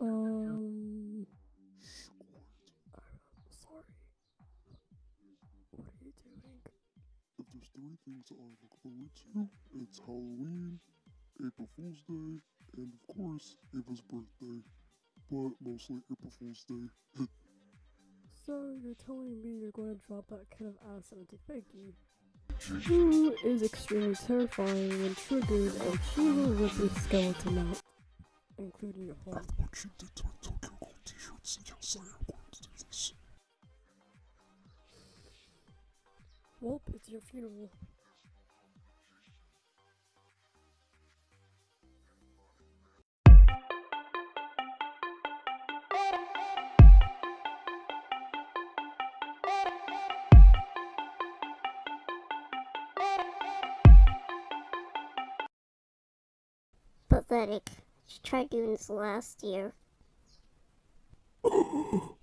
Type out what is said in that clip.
Um. I'm sorry. What are you doing? If there's three things I look forward to, it's Halloween, April Fool's Day, and of course, Ava's birthday. But mostly April Fool's Day. So you're telling me you're going to drop that kind of ass onto Peggy, who is extremely terrifying when triggered, and she will rip your skeleton out, including your heart. what you to my Tokyo t-shirts, yes, I am going to do this. Well, it's your funeral. Pathetic. She tried doing this last year.